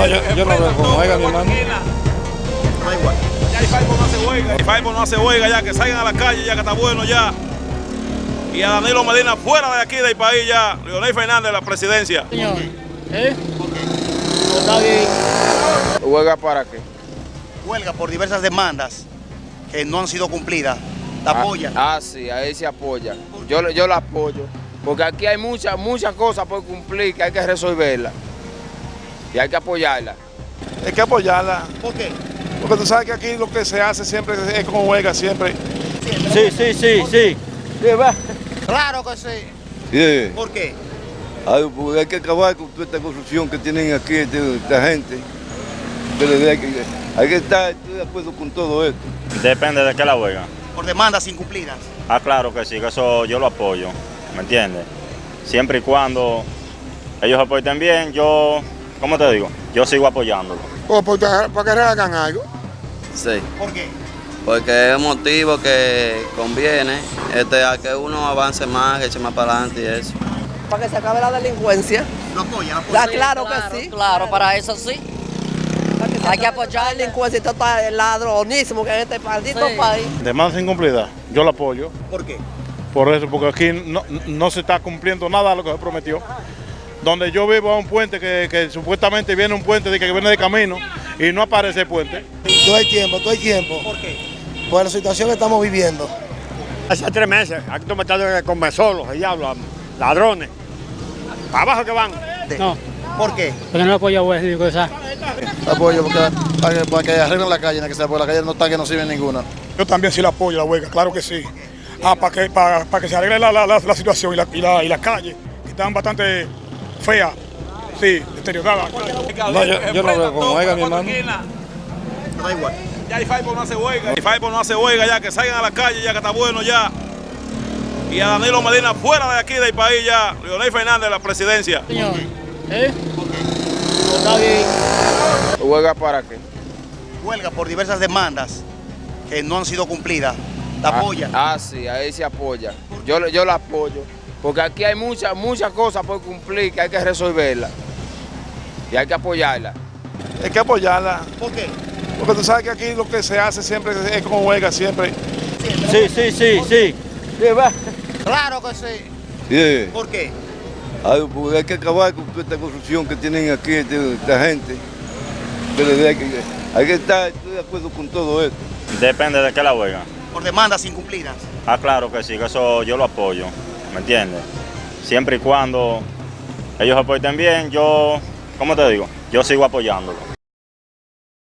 No, yo, yo no veo mi hermano. Da igual. Ya Ifaipo no hace huelga. Ifaipo no hace huelga ya, que salgan a la calle ya, que está bueno ya. Y a Danilo Medina fuera de aquí del país ya. Leonel Fernández, la presidencia. Señor, ¿eh? Está bien. ¿Huelga para qué? Huelga por diversas demandas que no han sido cumplidas. ¿La apoya? Ah, ah, sí, ahí se apoya. Yo, yo la apoyo. Porque aquí hay muchas, muchas cosas por cumplir que hay que resolverlas. Y hay que apoyarla. Hay que apoyarla. ¿Por qué? Porque tú sabes que aquí lo que se hace siempre es como huelga, siempre. Sí, sí, sí, sí. Claro que sí. Sí. ¿Por qué? Ay, porque hay que acabar con toda esta corrupción que tienen aquí este- esta gente. Pero hay que, hay que estar estoy de acuerdo con todo esto. Depende de qué la huelga. Por demandas incumplidas. Ah, claro que sí, que eso yo lo apoyo, ¿me entiendes? Siempre y cuando ellos apoyen bien, yo, ¿cómo te digo? Yo sigo apoyándolo. O porque, para que hagan algo. Sí. ¿Por qué? Porque es un motivo que conviene este, a que uno avance más, que eche más para adelante y eso. Para que se acabe la delincuencia. ¿Lo apoya? ¿Lo apoya? Ah, claro, que sí. Claro, para eso sí. Hay que apoyar la delincuencia y todo el ladronismo que hay en este maldito país. Demanda incumplida, yo la apoyo. ¿Por qué? Por eso, porque aquí no, no se está cumpliendo nada de lo que se prometió. Donde yo vivo a un puente que, que supuestamente viene un puente de que viene de camino y no aparece el puente. Todo el tiempo, todo el tiempo. ¿Por qué? Por la situación que estamos viviendo. Hace tres meses, aquí estamos metiendo con besolos, el diablo, ladrones. Para abajo que van. No, ¿Por qué? porque no apoyo a West, digo esa. Apoyo porque, para, que, para que arreglen la calle, que sea, porque la calle no está que no sirve ninguna. Yo también sí la apoyo, la huelga, claro que sí. Ah, para que, para, para que se arregle la, la, la, la situación y la, y, la, y la calle, que están bastante feas, sí, deterioradas. No, yo, yo no veo como oiga, mi hermano. Da igual. Ya Ifaipo no hace huelga. Ifaipo no hace huelga ya, que salgan a la calle ya, que está bueno ya. Y a Danilo Medina fuera de aquí del país ya. Leonel Fernández, la presidencia. Señor, ¿eh? Está bien. ¿Huelga para qué? Huelga por diversas demandas que no han sido cumplidas. ¿La Ah, apoya? Ah, sí, ahí se apoya. Yo, yo la apoyo. Porque aquí hay muchas, muchas cosas por cumplir que hay que resolverlas. Y hay que apoyarla. Hay que apoyarla. ¿Por qué? Porque tú sabes que aquí lo que se hace siempre es como huelga, siempre. Sí, sí, sí, sí. Claro que sí. Sí. ¿Por qué? Ay, porque hay que acabar con toda esta corrupción que tienen aquí este- esta gente. Pero hay que, hay que estar estoy de acuerdo con todo esto. Depende de qué la huelga. Por demandas incumplidas. Ah, claro que sí, que eso yo lo apoyo, ¿me entiendes? Siempre y cuando ellos apoyen bien, yo, ¿cómo te digo? Yo sigo apoyándolo.